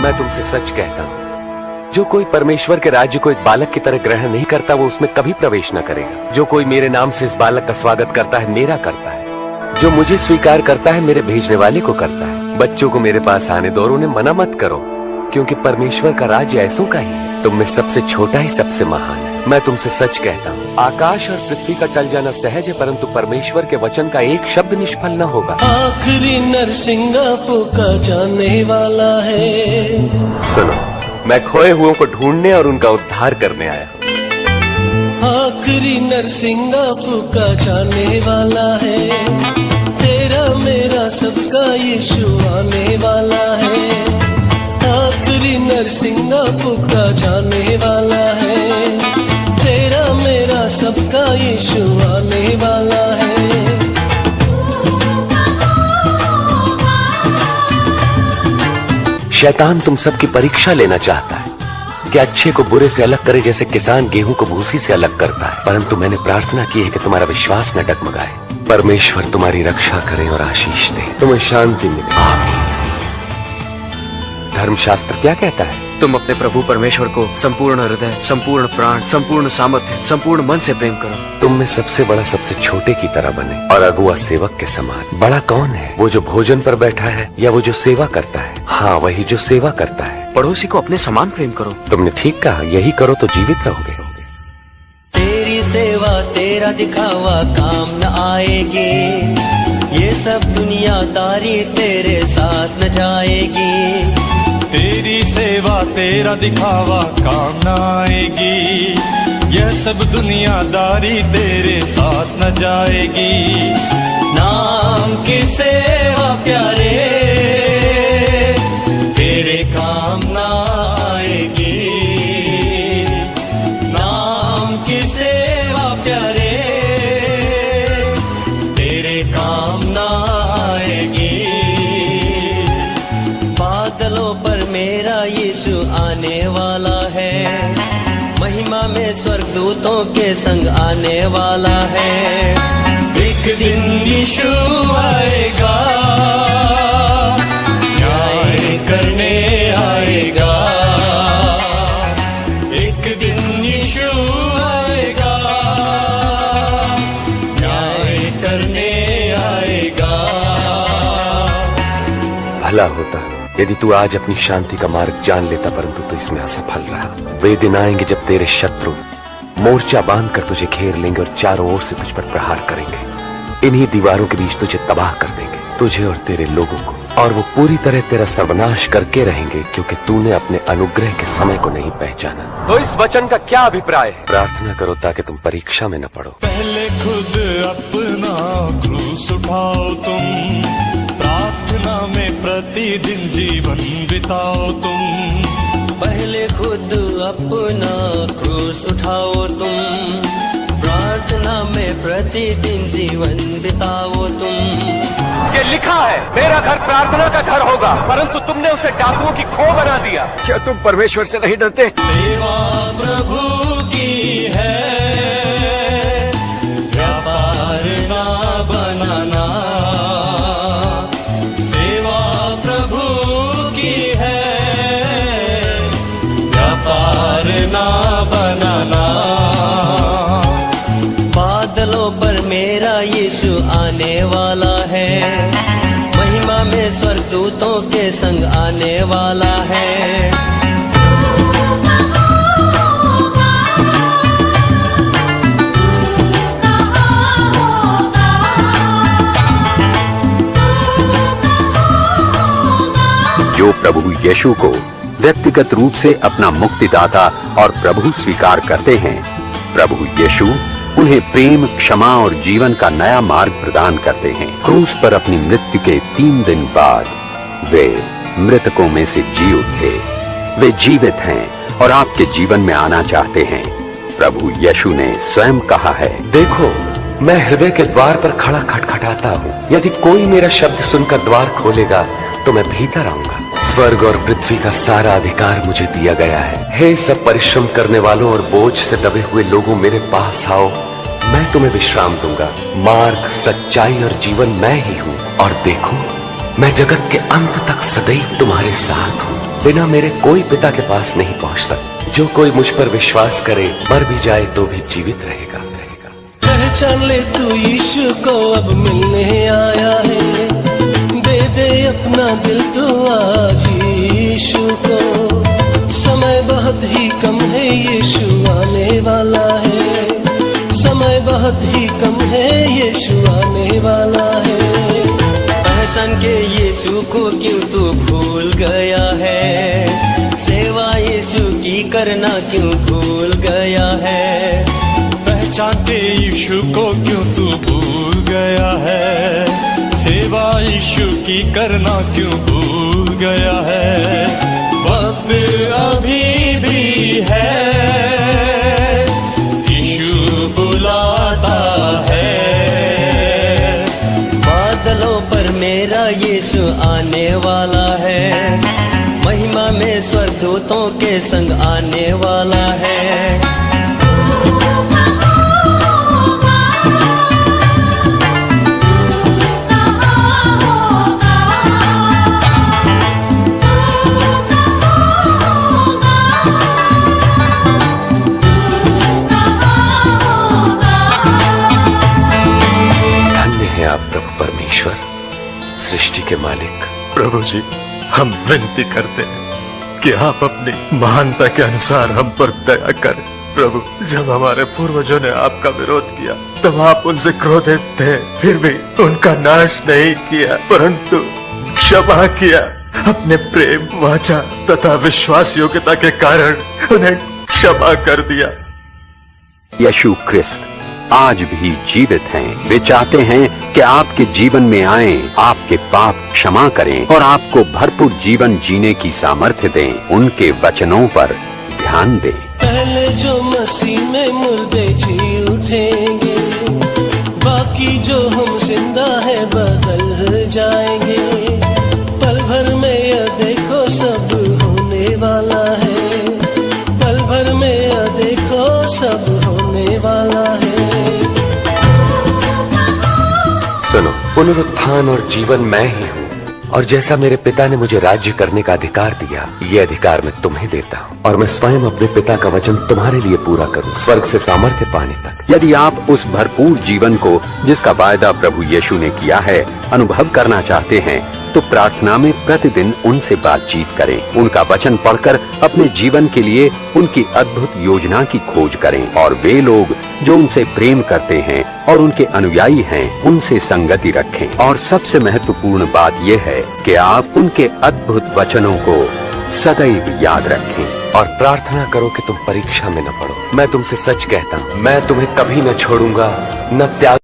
मैं तुमसे सच कहता हूँ। जो कोई परमेश्वर के राज्य को एक बालक की तरह ग्रहण नहीं करता, वो उसमें कभी प्रवेश न करेगा। जो कोई मेरे नाम से इस बालक का स्वागत करता है, मेरा करता है। जो मुझे स्वीकार करता है, मेरे भेजने वाले को करता है। बच्चों को मेरे पास आने दो और उन्हें मना मत करो, क्योंकि परमेश्वर का राज्य ऐसों का ही है। तुम में सबसे छोटा ही सबसे महान है। मैं तुमसे सच कहता हूँ। आकाश और पृथ्वी का टल जाना सहज है परंतु परमेश्वर के वचन का एक शब्द निष्फल न होगा। आखिरी नरसिंगापुर का जाने वाला है। सुनो मैं खोए हुओं को ढूँढने और उनका उद्धार करने आया हूँ। आखिरी नरसिंगापुर का जाने वाला है। तेरा मेरा सबका यीशु आने वाला है। का जाने वाला है। तेरा मेरा सबका यीशु आने वाला है। शैतान तुम सबकी परीक्षा लेना चाहता है कि अच्छे को बुरे से अलग करे जैसे किसान गेहूँ को भूसी से अलग करता है। परंतु मैंने प्रार्थना की है कि तुम्हारा विश्वास न डगमगाए। परमेश्वर तुम्हारी रक्षा करे और आशीष दे। तुम्हें शांति मिले। आमीन। धर्मशास्त्र क्या कहता है? तुम अपने प्रभु परमेश्वर को संपूर्ण हृदय संपूर्ण प्राण संपूर्ण सामर्थ्य संपूर्ण मन से प्रेम करो। तुम में सबसे बड़ा सबसे छोटे की तरह बने। और अगुआ सेवक के समान। बड़ा कौन है? वो जो भोजन पर बैठा है या वो जो सेवा करता है? हाँ वही जो सेवा करता है। पड़ोसी को अपने समान प्रेम करो। तुमने ठीक कहा यही करो तो जीवित रहोगे। तेरी सेवा तेरा दिखावा काम न आएगी। ये सब दुनिया तारी तेरे साथ न जाएगी। सेवा तेरा दिखावा काम ना आएगी। यह सब दुनियादारी तेरे साथ न जाएगी। नाम की सेवा प्यारे, तेरे काम न यीशु आने वाला है। महिमा में स्वर्गदूतों के संग आने वाला है। एक दिन यीशु आएगा, न्याय करने आएगा। एक दिन यीशु आएगा, न्याय करने आएगा। भला होता यदि तू आज अपनी शांति का मार्ग जान लेता परंतु तू इसमें असफल रहा। वे दिन आएँगे जब तेरे शत्रु मोर्चा बाँध कर तुझे घेर लेंगे और चारों ओर से तुझ पर प्रहार करेंगे। इन्हीं दीवारों के बीच तुझे तबाह कर देंगे तुझे और तेरे लोगों को। और वो पूरी तरह तेरा सर्वनाश करके रहेंगे क्योंकि तूने अपने अनुग्रह के समय को नहीं पहचाना। तो इस वचन का क्या अभिप्राय है? प्रार्थना करो ताकि तुम परीक्षा में न पड़ो। पहले खुद अपना क्रूस उठाओ तुम। प्रतिदिन जीवन बिताओ तुम। पहले खुद अपना क्रूस उठाओ तुम। प्रार्थना में प्रतिदिन जीवन बिताओ तुम। ये लिखा है मेरा घर प्रार्थना का घर होगा परंतु तुमने उसे डाकुओं की खो बना दिया। क्या तुम परमेश्वर से नहीं डरते? सेवा प्रभु की है। बनाना। बादलों पर मेरा यीशु आने वाला है। महिमा में स्वर्गदूतों के संग आने वाला है। जो प्रभु यीशु को व्यक्तिगत रूप से अपना मुक्तिदाता और प्रभु स्वीकार करते हैं। प्रभु यीशु उन्हें प्रेम, क्षमा और जीवन का नया मार्ग प्रदान करते हैं। क्रूस पर अपनी मृत्यु के तीन दिन बाद वे मृतकों में से जी उठे वे जीवित हैं और आपके जीवन में आना चाहते हैं। प्रभु यीशु ने स्वयं कहा है, देखो, मैं हृदय के द्वार पर खड़ा खटखटाता हूँ। यदि कोई मेरा शब्द सुनकर द्वार खोलेगा तो मैं भीतर आऊँगा। स्वर्ग और पृथ्वी का सारा अधिकार मुझे दिया गया है। हे सब परिश्रम करने वालों और बोझ से दबे हुए लोगों मेरे पास आओ। मैं तुम्हें विश्राम दूँगा। मार्ग, सच्चाई और जीवन मैं ही हूँ। और देखो, मैं जगत के अंत तक सदैव तुम्हारे साथ हूँ। बिना मेरे कोई पिता के पास नहीं पहुँच सकता जो कोई मुझ पर विश्वास करे, मर भी जाए तो भी जीवित रहेगा। रहेगा पहचान ले तू यीशु को, अब मिलने आया है। अपना दिल तो आज यीशु को। समय बहुत ही कम है, यीशु आने वाला है। समय बहुत ही कम है, यीशु आने वाला है। पहचान के यीशु को क्यों तू भूल गया है? सेवा यीशु की करना क्यों भूल गया है? पहचानते यीशु को क्यों तू भूल गया है? सेवा यीशु की करना क्यों भूल गया है? वक्त अभी भी है। यीशु बुलाता है। बादलों पर मेरा यीशु आने वाला है। महिमा में स्वर्गदूतों के संग आने वाला है। आप प्रभु परमेश्वर सृष्टि के मालिक। प्रभु जी हम विनती करते हैं कि आप अपनी महानता के अनुसार हम पर दया करें। प्रभु जब हमारे पूर्वजों ने आपका विरोध किया तब आप उनसे क्रोधित थे फिर भी उनका नाश नहीं किया। परंतु क्षमा किया अपने प्रेम वाचा तथा विश्वास योग्यता के कारण उन्हें क्षमा कर दिया। यशु क्रिस्त आज भी जीवित हैं। वे चाहते हैं कि आपके जीवन में आए, आपके पाप क्षमा करें और आपको भरपूर जीवन जीने की सामर्थ्य दें। उनके वचनों पर ध्यान दें। पहले जो मसीह में मुर्दे जी उठेंगे, बाकी जो हम ज़िंदा है बदल जाएँगे। सुनो पुनरुत्थान और जीवन मैं ही हूँ। और जैसा मेरे पिता ने मुझे राज्य करने का अधिकार दिया, ये अधिकार मैं तुम्हें देता हूँ। और मैं स्वयं अपने पिता का वचन तुम्हारे लिए पूरा करूँ, स्वर्ग से सामर्थ्य पाने तक। यदि आप उस भरपूर जीवन को, जिसका वायदा प्रभु यीशु ने किया है, अनुभव करना चाहते हैं तो प्रार्थना में प्रतिदिन उनसे बातचीत करें। उनका वचन पढ़कर अपने जीवन के लिए उनकी अद्भुत योजना की खोज करें। और वे लोग जो उनसे प्रेम करते हैं और उनके अनुयायी हैं, उनसे संगति रखें। और सबसे महत्वपूर्ण बात यह है कि आप उनके अद्भुत वचनों को सदैव याद रखें। और प्रार्थना करो कि तुम परीक्षा में न पड़ो। मैं तुमसे सच कहता हूँ। मैं तुम्हें कभी न छोड़ूँगा, न त्याग